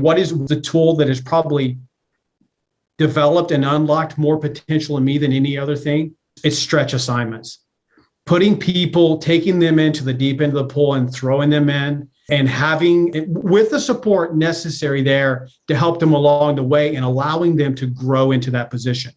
what is the tool that has probably developed and unlocked more potential in me than any other thing? It's stretch assignments. Putting people, taking them into the deep end of the pool and throwing them in and having with the support necessary there to help them along the way and allowing them to grow into that position.